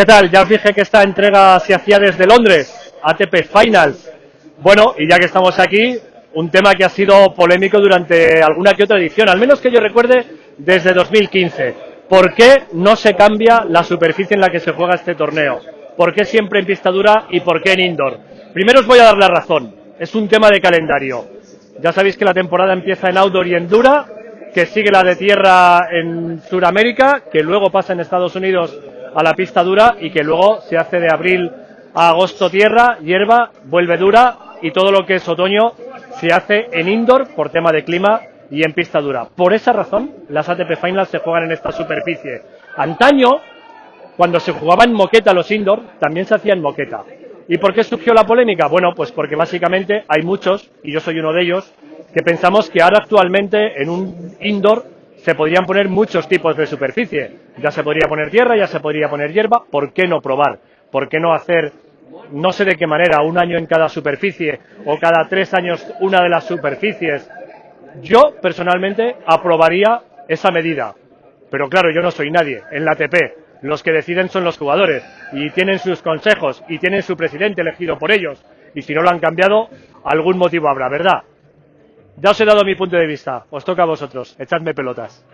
¿Qué tal? Ya os dije que esta entrega se hacía desde Londres, ATP Finals. Bueno, y ya que estamos aquí, un tema que ha sido polémico durante alguna que otra edición, al menos que yo recuerde desde 2015. ¿Por qué no se cambia la superficie en la que se juega este torneo? ¿Por qué siempre en pista dura y por qué en indoor? Primero os voy a dar la razón. Es un tema de calendario. Ya sabéis que la temporada empieza en outdoor y en dura, que sigue la de tierra en Sudamérica, que luego pasa en Estados Unidos a la pista dura y que luego se hace de abril a agosto tierra, hierba, vuelve dura y todo lo que es otoño se hace en indoor por tema de clima y en pista dura. Por esa razón, las ATP Finals se juegan en esta superficie. Antaño, cuando se jugaba en moqueta los indoor, también se hacía en moqueta. ¿Y por qué surgió la polémica? Bueno, pues porque básicamente hay muchos, y yo soy uno de ellos, que pensamos que ahora actualmente en un indoor se podrían poner muchos tipos de superficie. Ya se podría poner tierra, ya se podría poner hierba, ¿por qué no probar? ¿Por qué no hacer, no sé de qué manera, un año en cada superficie o cada tres años una de las superficies? Yo, personalmente, aprobaría esa medida. Pero claro, yo no soy nadie en la ATP. Los que deciden son los jugadores y tienen sus consejos y tienen su presidente elegido por ellos. Y si no lo han cambiado, algún motivo habrá, ¿verdad? Ya os he dado mi punto de vista. Os toca a vosotros. Echadme pelotas.